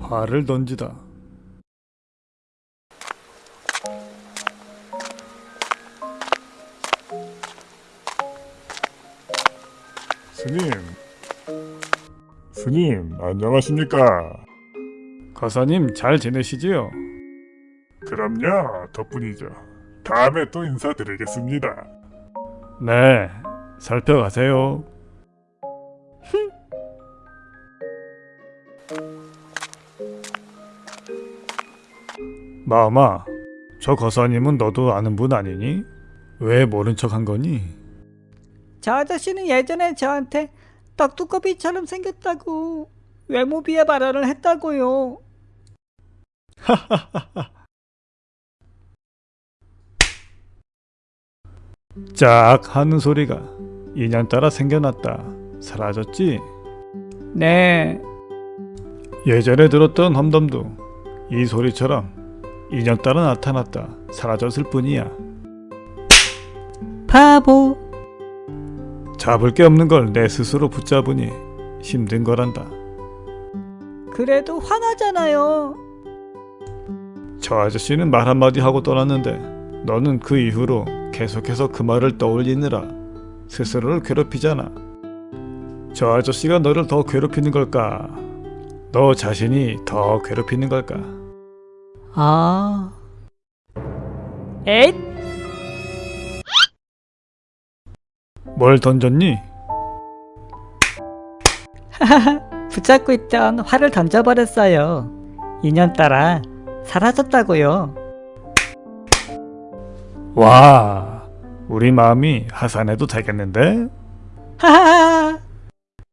활을 던지다. 스님, 스님 안녕하십니까? 거사님 잘 지내시지요? 그럼요, 덕분이죠. 다음에 또 인사드리겠습니다. 네, 살펴가세요. 마마, 저 거사님은 너도 아는 분 아니니? 왜 모른 척 한 거니? 저 아저씨는 예전에 저한테 떡두꺼비처럼 생겼다고 외모 비하 발언을 했다고요. 짝 하는 소리가 인연 따라 생겨났다. 사라졌지? 네, 예전에 들었던 험덤도 이 소리처럼 인연 따라 나타났다. 사라졌을 뿐이야. 바보. 잡을 게 없는 걸 내 스스로 붙잡으니 힘든 거란다. 그래도 화나잖아요. 저 아저씨는 말 한마디 하고 떠났는데 너는 그 이후로 계속해서 그 말을 떠올리느라 스스로를 괴롭히잖아. 저 아저씨가 너를 더 괴롭히는 걸까? 너 자신이 더 괴롭히는 걸까? 아. 에잇! 뭘 던졌니? 붙잡고 있던 활을 던져버렸어요. 인연 따라 사라졌다고요. 와, 우리 마음이 하산해도 되겠는데? 하하하.